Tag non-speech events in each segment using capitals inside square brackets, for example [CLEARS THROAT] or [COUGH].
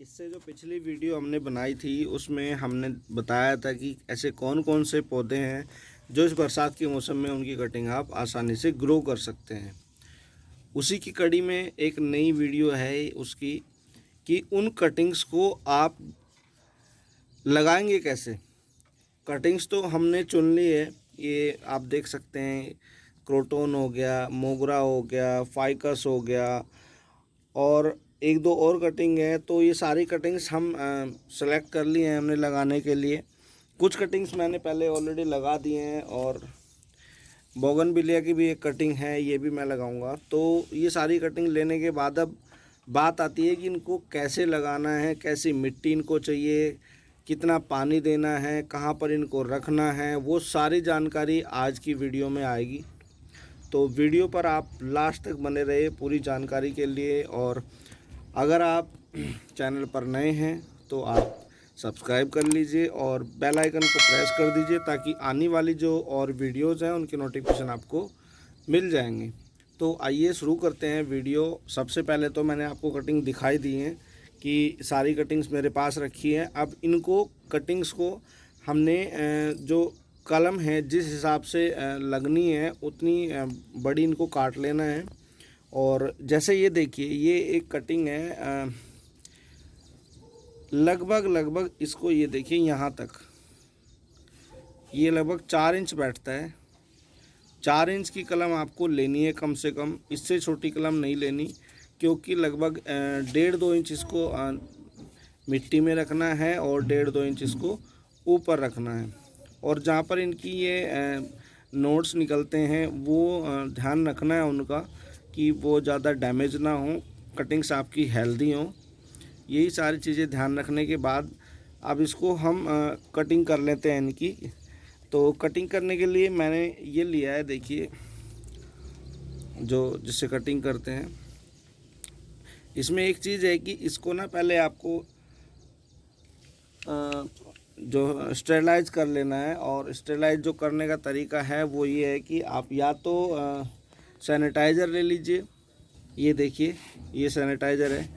इससे जो पिछली वीडियो हमने बनाई थी, उसमें हमने बताया था कि ऐसे कौन कौन से पौधे हैं जो इस बरसात के मौसम में उनकी कटिंग आप आसानी से ग्रो कर सकते हैं। उसी की कड़ी में एक नई वीडियो है उसकी कि उन कटिंग्स को आप लगाएँगे कैसे? कटिंग्स तो हमने चुन ली है, ये आप देख सकते हैं, क्रोटोन हो गया, मोगरा हो गया फाइकस हो गया, और एक दो और कटिंग है तो ये सारी कटिंग्स हम सेलेक्ट कर लिए हैं हमने लगाने के लिए। कुछ कटिंग्स मैंने पहले ऑलरेडी लगा दिए हैं और बोगन बिलिया की भी एक कटिंग है, ये भी मैं लगाऊँगा। तो ये सारी कटिंग लेने के बाद अब बात आती है कि इनको कैसे लगाना है, कैसी मिट्टी इनको चाहिए, कितना पानी देना है, कहाँ पर इनको रखना है, वो सारी जानकारी आज की वीडियो में आएगी। तो वीडियो पर आप लास्ट तक बने रहे पूरी जानकारी के लिए और अगर आप [CLEARS THROAT] चैनल पर नए हैं तो आप सब्सक्राइब कर लीजिए और बेल आइकन को प्रेस कर दीजिए ताकि आने वाली जो और वीडियोज़ हैं, उनकी नोटिफिकेशन आपको मिल जाएँगे। तो आइए शुरू करते हैं वीडियो। सबसे पहले तो मैंने आपको कटिंग दिखाई दी है कि सारी कटिंग्स मेरे पास रखी है। अब इनको कटिंग्स को हमने जो कलम है, जिस हिसाब से लगनी है, उतनी बड़ी इनको काट लेना है। और जैसे ये देखिए, ये एक कटिंग है लगभग लगभग इसको ये देखिए यहाँ तक। ये लगभग चार इंच बैठता है। चार इंच की कलम आपको लेनी है कम से कम, इससे छोटी कलम नहीं लेनी, क्योंकि लगभग डेढ़ दो इंच इसको मिट्टी में रखना है और डेढ़ दो इंच इसको ऊपर रखना है। और जहाँ पर इनकी ये नोट्स निकलते हैं, वो ध्यान रखना है उनका। कि वो ज़्यादा डैमेज ना हो कटिंग्स आपकी हेल्दी हों। यही सारी चीज़ें ध्यान रखने के बाद अब इसको हम कटिंग कर लेते हैं इनकी। तो कटिंग करने के लिए मैंने ये लिया है, देखिए, जो, जिससे कटिंग करते हैं। इसमें एक चीज़ है कि इसको ना पहले आपको जो स्टेलाइज कर लेना है और स्टेलाइज जो करने का तरीका है वो ये है कि आप या तो सैनिटाइज़र ले लीजिए। ये देखिए, ये सैनिटाइज़र है।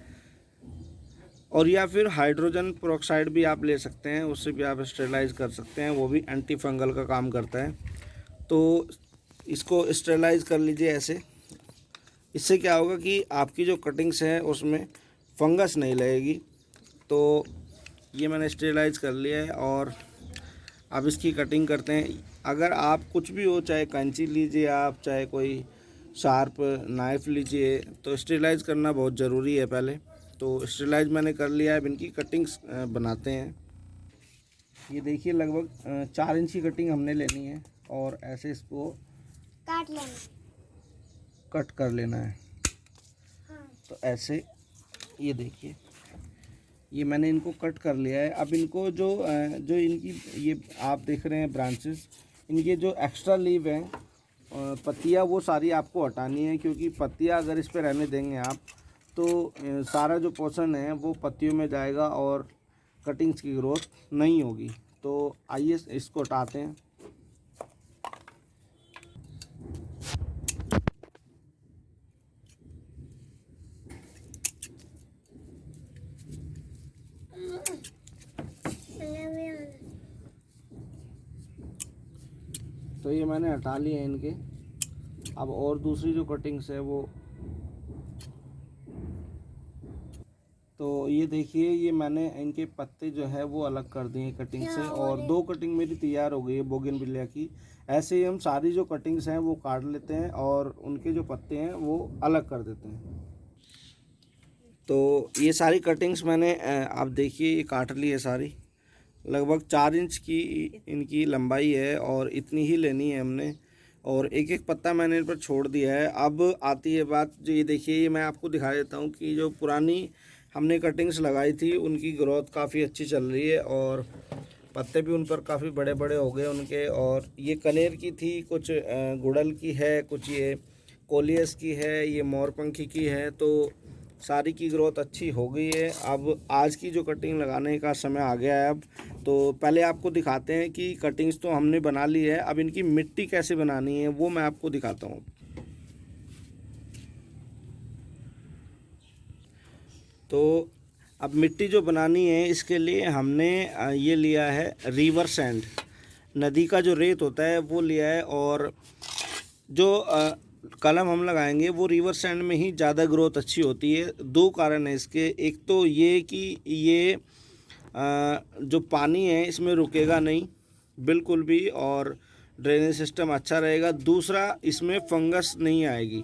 और या फिर हाइड्रोजन प्रोक्साइड भी आप ले सकते हैं, उससे भी आप स्टेलाइज कर सकते हैं, वो भी एंटी फंगल का काम करता है। तो इसको स्टेलाइज कर लीजिए ऐसे। इससे क्या होगा कि आपकी जो कटिंग्स हैं, उसमें फंगस नहीं लगेगी। तो ये मैंने स्टेलाइज कर लिया है और अब इसकी कटिंग करते हैं। अगर आप कुछ भी हो, चाहे कैंची लीजिए आप, चाहे कोई शार्प नाइफ़ लीजिए तो स्टेलाइज करना बहुत ज़रूरी है पहले। तो स्टेलाइज मैंने कर लिया है अब इनकी कटिंग्स बनाते हैं। ये देखिए लगभग चार इंच की कटिंग हमने लेनी है और ऐसे इसको काट लेना कट कर लेना है। हाँ। तो ऐसे ये देखिए ये मैंने इनको कट कर लिया है। अब इनको जो जो इनकी ये आप देख रहे हैं ब्रांचेस इनके जो एक्स्ट्रा लीव हैं पत्तियाँ वो सारी आपको हटानी है, क्योंकि पत्तियाँ अगर इस पर रहने देंगे आप तो सारा जो पोषण है वो पत्तियों में जाएगा और कटिंग्स की ग्रोथ नहीं होगी। तो आइए इसको हटाते हैं। तो ये मैंने हटा लिए इनके। अब और दूसरी जो कटिंग्स है वो। तो ये देखिए ये मैंने इनके पत्ते जो है वो अलग कर दिए कटिंग से। और दो कटिंग मेरी तैयार हो गई है बोगिन बिलिया की। ऐसे ही हम सारी जो कटिंग्स हैं वो काट लेते हैं और उनके जो पत्ते हैं वो अलग कर देते हैं। तो ये सारी कटिंग्स मैंने आप देखिए ये काट ली है सारी। लगभग चार इंच की इनकी लंबाई है और इतनी ही लेनी है हमने। और एक एक पत्ता मैंने इन पर छोड़ दिया है। अब आती है बात, जो ये देखिए, ये मैं आपको दिखा देता हूँ कि जो पुरानी हमने कटिंग्स लगाई थी, उनकी ग्रोथ काफ़ी अच्छी चल रही है और पत्ते भी उन पर काफ़ी बड़े बड़े हो गए उनके। और ये कनेर की थी, कुछ गुड़ल की है, कुछ ये कोलियस की है, ये मोरपंखी की है तो सारी की ग्रोथ अच्छी हो गई है। अब आज की जो कटिंग लगाने का समय आ गया है, अब तो पहले आपको दिखाते हैं कि कटिंग्स तो हमने बना ली है। अब इनकी मिट्टी कैसे बनानी है, वो मैं आपको दिखाता हूँ। तो अब मिट्टी जो बनानी है, इसके लिए हमने ये लिया है रिवर सैंड नदी का जो रेत होता है, वो लिया है और जो कलम हम लगाएँगे, वो रिवर सैंड में ही ज़्यादा ग्रोथ अच्छी होती है। दो कारण है इसके। एक तो ये कि ये जो पानी है, इसमें रुकेगा नहीं, बिल्कुल भी, और ड्रेनेज सिस्टम अच्छा रहेगा। दूसरा, इसमें फंगस नहीं आएगी।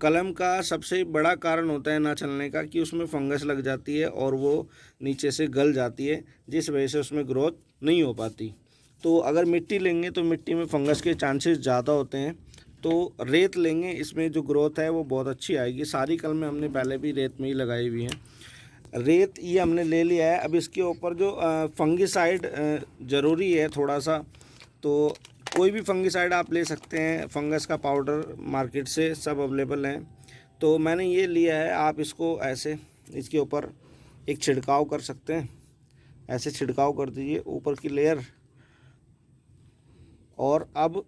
कलम का सबसे बड़ा कारण होता है ना चलने का, कि उसमें फंगस लग जाती है और वो नीचे से गल जाती है, जिस वजह से उसमें ग्रोथ नहीं हो पाती। तो अगर मिट्टी लेंगे तो मिट्टी में फंगस के चांसेस ज़्यादा होते हैं। तो रेत लेंगे, इसमें जो ग्रोथ है, वो बहुत अच्छी आएगी। सारी कलमें हमने पहले भी रेत में ही लगाई हुई हैं। रेत ये हमने ले लिया है। अब इसके ऊपर जो फंगिसाइड ज़रूरी है थोड़ा सा तो कोई भी फंगिसाइड आप ले सकते हैं। फंगस का पाउडर मार्केट से सब अवेलेबल हैं। तो मैंने ये लिया है आप इसको ऐसे इसके ऊपर एक छिड़काव कर सकते हैं। ऐसे छिड़काव कर दीजिए ऊपर की लेयर। और अब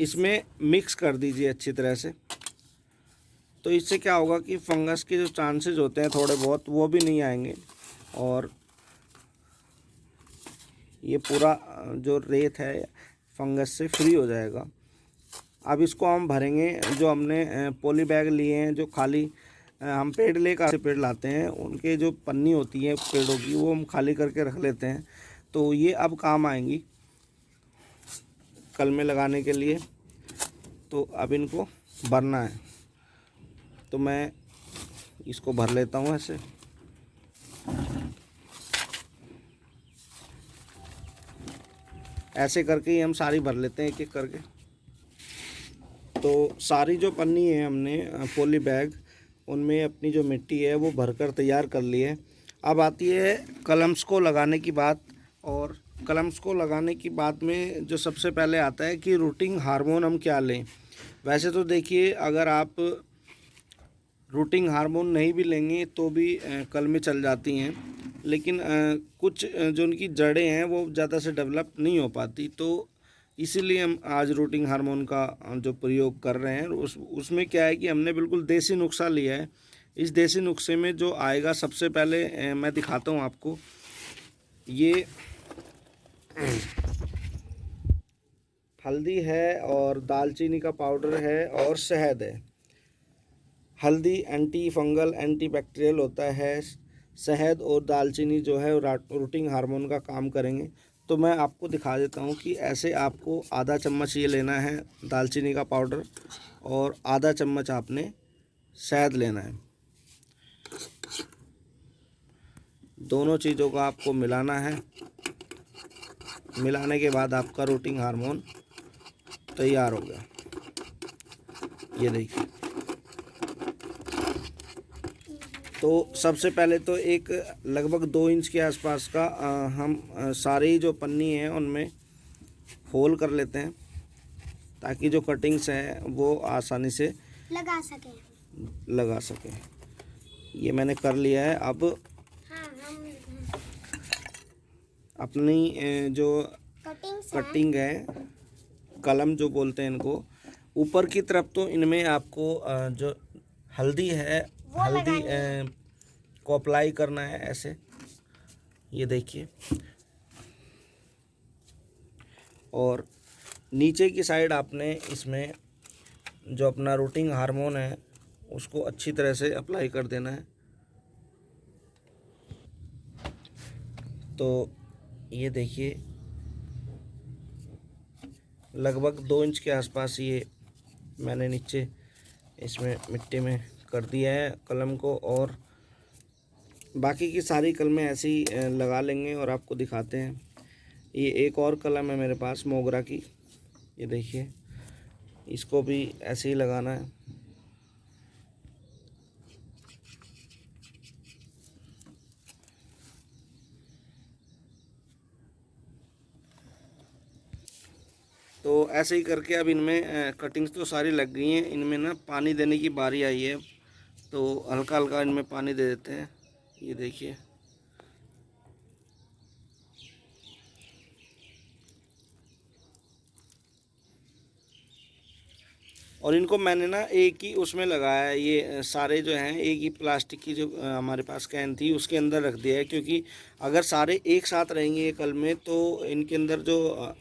इसमें मिक्स कर दीजिए अच्छी तरह से। तो इससे क्या होगा कि फंगस के जो चांसेस होते हैं थोड़े बहुत, वो भी नहीं आएँगे। और ये पूरा, जो रेत है, फंगस से फ्री हो जाएगा। अब इसको हम भरेंगे, जो हमने पोली बैग लिए हैं, जो खाली हम पेड़ लेकर पेड़ लाते हैं, उनके जो पन्नी होती है पेड़ों की, वो हम खाली करके रख लेते हैं। तो ये अब काम आएँगी कल में लगाने के लिए। तो अब इनको भरना है। तो मैं इसको भर लेता हूँ ऐसे। ऐसे करके ही हम सारी भर लेते हैं एक एक करके। तो सारी जो पन्नी है हमने पोली बैग, उनमें अपनी जो मिट्टी है वो भरकर तैयार कर ली है। अब आती है कलम्स को लगाने की बात और कलम्स को लगाने की बात में जो सबसे पहले आता है कि रूटिंग हार्मोन हम क्या लें। वैसे तो देखिए, अगर आप रूटिंग हार्मोन नहीं भी लेंगे तो भी कल में चल जाती हैं। लेकिन कुछ जो उनकी जड़ें हैं, वो ज़्यादा से डेवलप नहीं हो पाती। तो इसीलिए हम आज रूटिंग हार्मोन का जो प्रयोग कर रहे हैं, उस, उसमें क्या है कि हमने बिल्कुल देसी नुस्खा लिया है। इस देसी नुस्खे में जो आएगा, सबसे पहले मैं दिखाता हूँ आपको। ये, हल्दी है और दालचीनी का पाउडर है और शहद है। हल्दी एंटी फंगल एंटी बैक्टीरियल होता है, शहद और दालचीनी जो है रूटिंग हार्मोन का काम करेंगे। तो मैं आपको दिखा देता हूँ कि ऐसे आपको आधा चम्मच ये लेना है दालचीनी का पाउडर और आधा चम्मच आपने शहद लेना है। दोनों चीज़ों को आपको मिलाना है। मिलाने के बाद आपका रूटिंग हार्मोन तैयार हो गया। ये देखिए। तो सबसे पहले तो एक लगभग दो इंच के आसपास का आ, हम आ, सारी जो पन्नी है उनमें होल कर लेते हैं ताकि जो कटिंग्स हैं वो आसानी से लगा सकें। लगा सकें। ये मैंने कर लिया है। अब अपनी जो कटिंग है कलम जो बोलते हैं इनको ऊपर की तरफ़ तो इनमें आपको जो हल्दी है हल्दी को अप्लाई करना है ऐसे। ये देखिए। और नीचे की साइड आपने इसमें जो अपना रूटिंग हार्मोन है उसको अच्छी तरह से अप्लाई कर देना है। तो ये देखिए लगभग दो इंच के आसपास ये मैंने नीचे इसमें मिट्टी में कर दिया है कलम को और बाकी की सारी कलमें ऐसे ही लगा लेंगे और आपको दिखाते हैं। ये एक और कलम है मेरे पास, मोगरा की। ये देखिए, इसको भी ऐसे ही लगाना है। तो ऐसे ही करके अब इनमें कटिंग्स तो सारी लग गई हैं। इनमें ना पानी देने की बारी आई है। तो हल्का हल्का इनमें पानी दे देते हैं। ये देखिए। और इनको मैंने ना एक ही उसमें लगाया है। ये सारे जो हैं, एक ही प्लास्टिक की जो हमारे पास कैन थी, उसके अंदर रख दिया है। क्योंकि अगर सारे एक साथ रहेंगे ये कल में तो इनके अंदर जो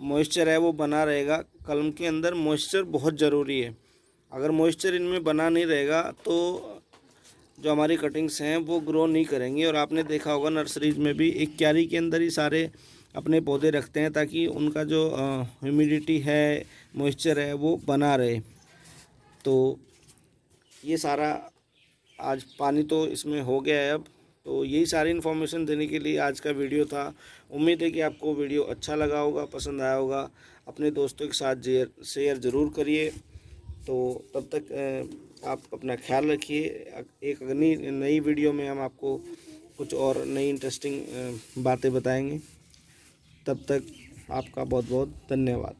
मॉइस्चर है, वो बना रहेगा। कलम के अंदर मॉइस्चर बहुत ज़रूरी है। अगर मॉइस्चर इनमें बना नहीं रहेगा तो जो हमारी कटिंग्स हैं, वो ग्रो नहीं करेंगी। और आपने देखा होगा नर्सरीज में भी एक क्यारी के अंदर ही सारे अपने पौधे रखते हैं, ताकि उनका जो ह्यूमिडिटी है मॉइस्चर है, वो बना रहे। तो ये सारा आज पानी तो इसमें हो गया है अब। तो यही सारी इन्फॉर्मेशन देने के लिए आज का वीडियो था। उम्मीद है कि आपको वीडियो अच्छा लगा होगा, पसंद आया होगा। अपने दोस्तों के साथ शेयर ज़रूर करिए। तो तब तक आप अपना ख्याल रखिए। एक अग्नि, नई वीडियो में हम आपको कुछ और नई इंटरेस्टिंग बातें बताएँगे। तब तक आपका बहुत बहुत धन्यवाद।